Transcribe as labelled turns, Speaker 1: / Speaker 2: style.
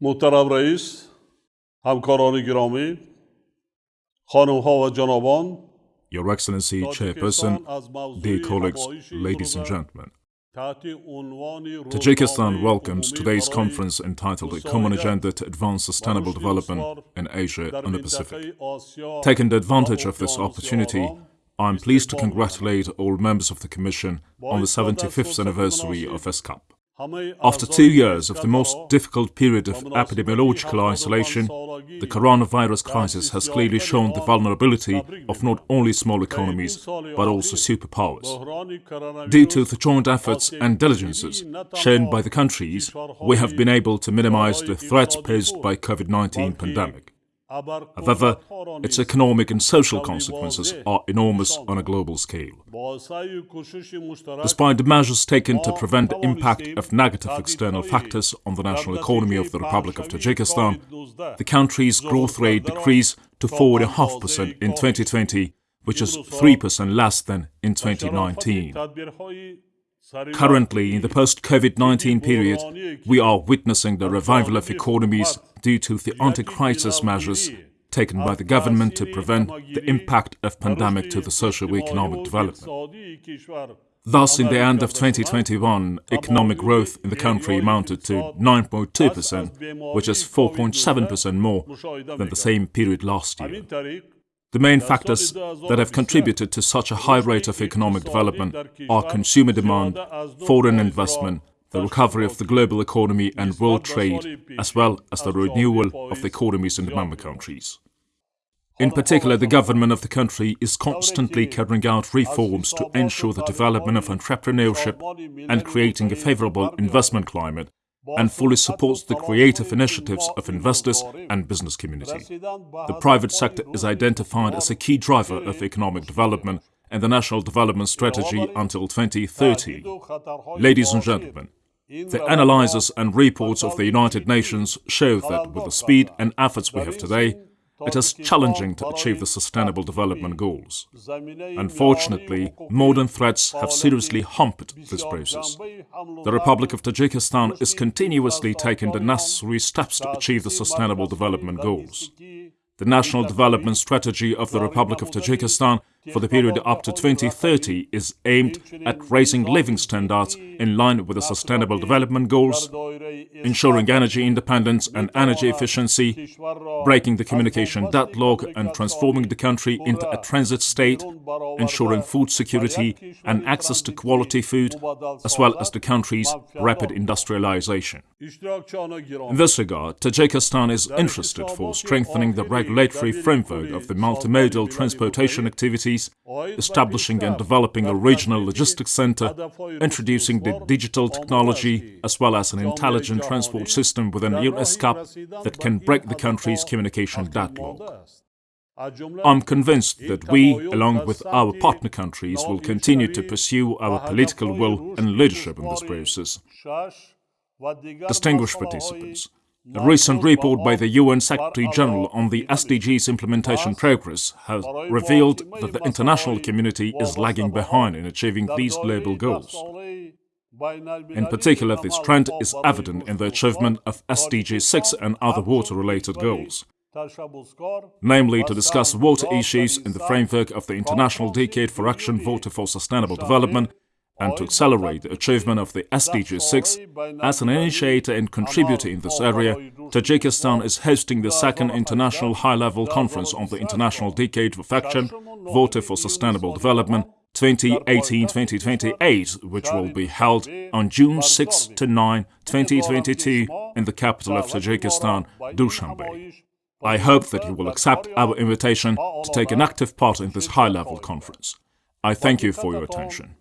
Speaker 1: محترم رئیس همکاران گرامی خانم ها و جنابان
Speaker 2: Your Excellency, Chairperson, dear colleagues, ladies and gentlemen. Tajikistan welcomes today's conference entitled A Common Agenda to Advance Sustainable Development in Asia and the Pacific. Taking advantage of this opportunity, I am pleased to congratulate all members of the Commission on the 75th anniversary of ESCAP. After two years of the most difficult period of epidemiological isolation, the coronavirus crisis has clearly shown the vulnerability of not only small economies, but also superpowers. Due to the joint efforts and diligences shown by the countries, we have been able to minimize the threats posed by COVID-19 pandemic. However, its economic and social consequences are enormous on a global scale. Despite the measures taken to prevent the impact of negative external factors on the national economy of the Republic of Tajikistan, the country's growth rate decreased to 4.5% in 2020, which is 3% less than in 2019. Currently, in the post-COVID-19 period, we are witnessing the revival of economies due to the anti-crisis measures taken by the government to prevent the impact of pandemic to the socio-economic development. Thus, in the end of 2021, economic growth in the country amounted to 9.2%, which is 4.7% more than the same period last year. The main factors that have contributed to such a high rate of economic development are consumer demand, foreign investment, the recovery of the global economy and world trade, as well as the renewal of the economies in the member countries. In particular, the government of the country is constantly carrying out reforms to ensure the development of entrepreneurship and creating a favorable investment climate and fully supports the creative initiatives of investors and business community. The private sector is identified as a key driver of economic development and the National Development Strategy until 2030. Ladies and gentlemen, the analyses and reports of the United Nations show that with the speed and efforts we have today, it is challenging to achieve the Sustainable Development Goals. Unfortunately, modern threats have seriously hampered this process. The Republic of Tajikistan is continuously taking the necessary steps to achieve the Sustainable Development Goals. The National Development Strategy of the Republic of Tajikistan for the period up to 2030 is aimed at raising living standards in line with the Sustainable Development Goals, ensuring energy independence and energy efficiency, breaking the communication deadlock and transforming the country into a transit state, ensuring food security and access to quality food, as well as the country's rapid industrialization. In this regard, Tajikistan is interested for strengthening the regulatory framework of the multimodal transportation activities establishing and developing a regional logistics center, introducing the digital technology as well as an intelligent transport system within UNESCAP that can break the country's communication deadlock. I'm convinced that we, along with our partner countries, will continue to pursue our political will and leadership in this process. Distinguished participants, a recent report by the UN Secretary-General on the SDGs implementation progress has revealed that the international community is lagging behind in achieving these global goals. In particular, this trend is evident in the achievement of SDG 6 and other water-related goals, namely to discuss water issues in the framework of the International Decade for Action Water for Sustainable Development and to accelerate the achievement of the SDG 6, as an initiator and contributor in this area, Tajikistan is hosting the second International High-Level Conference on the International Decade of Action, Water for Sustainable Development 2018-2028, which will be held on June 6 to 9, 2022 in the capital of Tajikistan, Dushanbe. I hope that you will accept our invitation to take an active part in this high-level conference. I thank you for your attention.